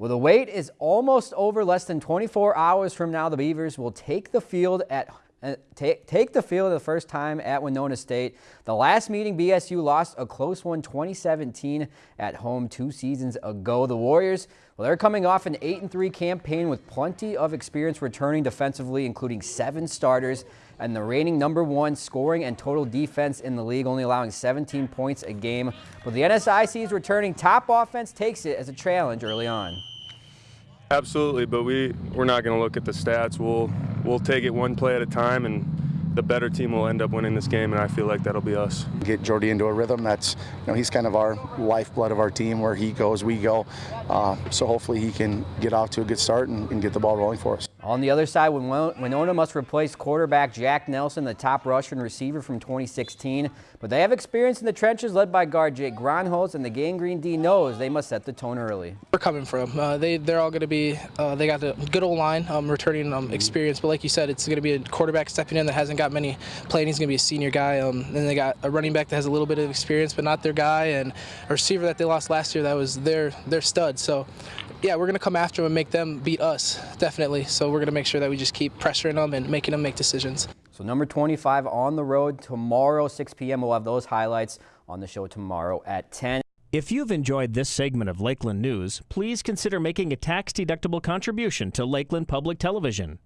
Well, the wait is almost over. Less than 24 hours from now, the Beavers will take the field at Uh, take, take the field the first time at Winona State. The last meeting, BSU lost a close one 2017 at home two seasons ago. The Warriors, well, they're coming off an 8-3 campaign with plenty of experience returning defensively, including seven starters and the reigning number one scoring and total defense in the league, only allowing 17 points a game. But the NSIC's returning top offense takes it as a challenge early on. Absolutely, but we we're not going to look at the stats. We'll we'll take it one play at a time, and the better team will end up winning this game, and I feel like that'll be us. Get Jordy into a rhythm. That's you know he's kind of our lifeblood of our team. Where he goes, we go. Uh, so hopefully he can get off to a good start and, and get the ball rolling for us. On the other side, Winona must replace quarterback Jack Nelson, the top rusher and receiver from 2016. But they have experience in the trenches led by guard Jake Gronholz, and the Gang Green D knows they must set the tone early. We're coming from. Uh, they, they're all going to be, uh, they got a good old line, um, returning um, experience. But like you said, it's going to be a quarterback stepping in that hasn't got many playing. He's going to be a senior guy. Um, then they got a running back that has a little bit of experience, but not their guy, and a receiver that they lost last year that was their, their stud. So yeah, we're going to come after them and make them beat us, definitely. So we're going to make sure that we just keep pressuring them and making them make decisions. So number 25 on the road tomorrow, 6 p.m. We'll have those highlights on the show tomorrow at 10. If you've enjoyed this segment of Lakeland News, please consider making a tax-deductible contribution to Lakeland Public Television.